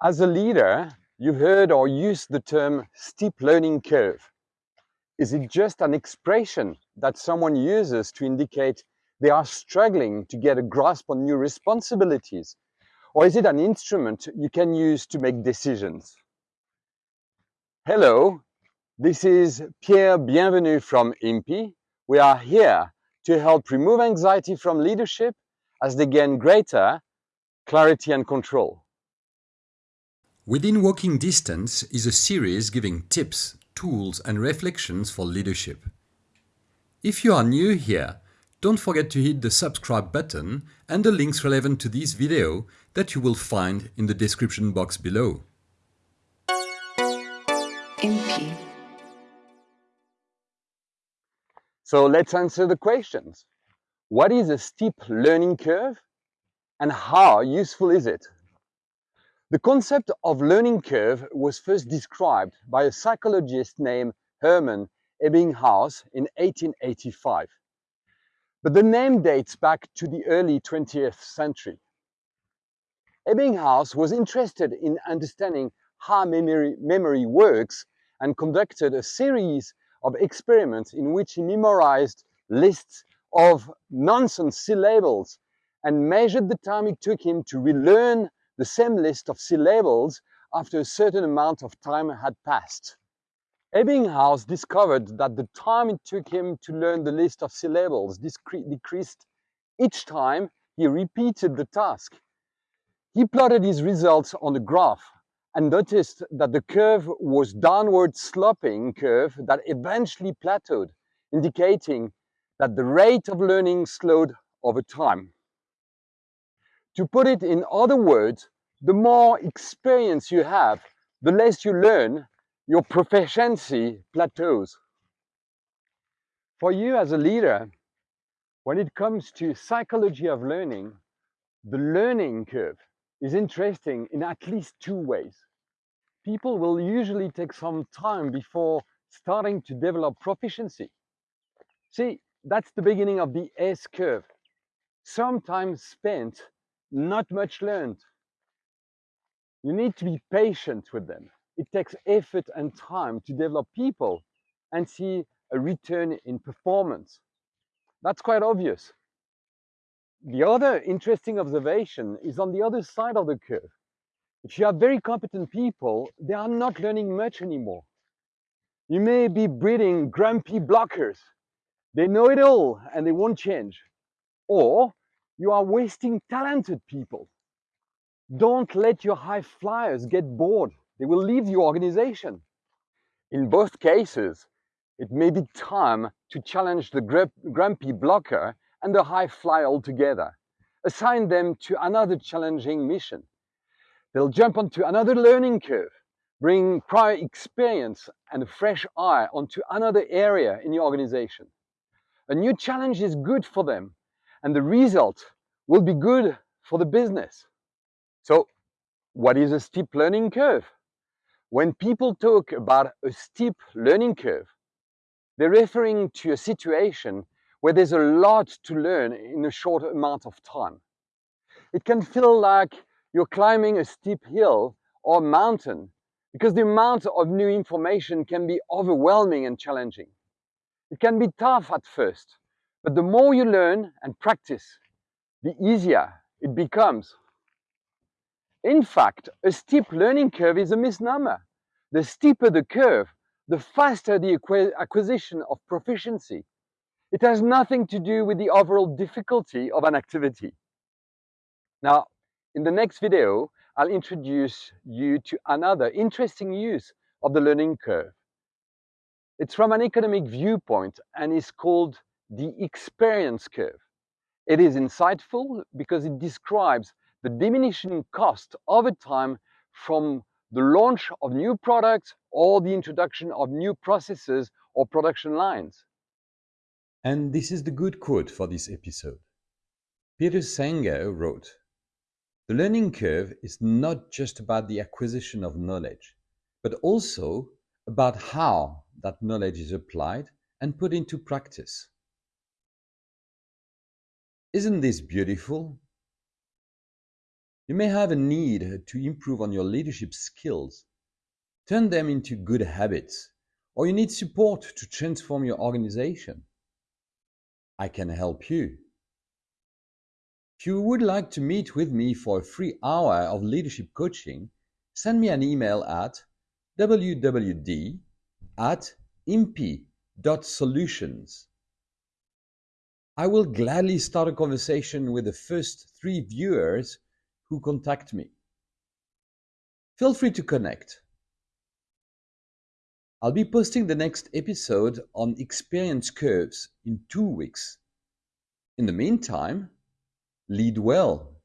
As a leader, you've heard or used the term steep learning curve. Is it just an expression that someone uses to indicate they are struggling to get a grasp on new responsibilities? Or is it an instrument you can use to make decisions? Hello, this is Pierre Bienvenu from IMPI. We are here to help remove anxiety from leadership as they gain greater clarity and control. Within Walking Distance is a series giving tips, tools and reflections for leadership. If you are new here, don't forget to hit the subscribe button and the links relevant to this video that you will find in the description box below. IMPI. So let's answer the questions. What is a steep learning curve and how useful is it? The concept of learning curve was first described by a psychologist named Hermann Ebbinghaus in 1885. But the name dates back to the early 20th century. Ebbinghaus was interested in understanding how memory, memory works and conducted a series of experiments in which he memorized lists of nonsense syllables and measured the time it took him to relearn the same list of syllables after a certain amount of time had passed. Ebbinghaus discovered that the time it took him to learn the list of syllables decreased each time he repeated the task. He plotted his results on a graph and noticed that the curve was downward sloping curve that eventually plateaued, indicating that the rate of learning slowed over time. To put it in other words, the more experience you have, the less you learn, your proficiency plateaus. For you as a leader, when it comes to psychology of learning, the learning curve is interesting in at least two ways. People will usually take some time before starting to develop proficiency. See, that's the beginning of the S curve. Some time spent not much learned. You need to be patient with them. It takes effort and time to develop people and see a return in performance. That's quite obvious. The other interesting observation is on the other side of the curve. If you have very competent people, they are not learning much anymore. You may be breeding grumpy blockers. They know it all and they won't change. Or you are wasting talented people. Don't let your high flyers get bored. They will leave your organization. In both cases, it may be time to challenge the grumpy blocker and the high flyer altogether. Assign them to another challenging mission. They'll jump onto another learning curve, bring prior experience and a fresh eye onto another area in your organization. A new challenge is good for them and the result will be good for the business. So what is a steep learning curve? When people talk about a steep learning curve, they're referring to a situation where there's a lot to learn in a short amount of time. It can feel like you're climbing a steep hill or mountain because the amount of new information can be overwhelming and challenging. It can be tough at first, but the more you learn and practice, the easier it becomes. In fact, a steep learning curve is a misnomer. The steeper the curve, the faster the acquisition of proficiency. It has nothing to do with the overall difficulty of an activity. Now, in the next video, I'll introduce you to another interesting use of the learning curve. It's from an economic viewpoint and is called the experience curve. It is insightful because it describes the diminishing cost over time from the launch of new products or the introduction of new processes or production lines. And this is the good quote for this episode. Peter Senge wrote, The learning curve is not just about the acquisition of knowledge, but also about how that knowledge is applied and put into practice. Isn't this beautiful? You may have a need to improve on your leadership skills, turn them into good habits, or you need support to transform your organization. I can help you. If you would like to meet with me for a free hour of leadership coaching, send me an email at wwd at. I will gladly start a conversation with the first three viewers who contact me. Feel free to connect. I'll be posting the next episode on experience curves in two weeks. In the meantime, lead well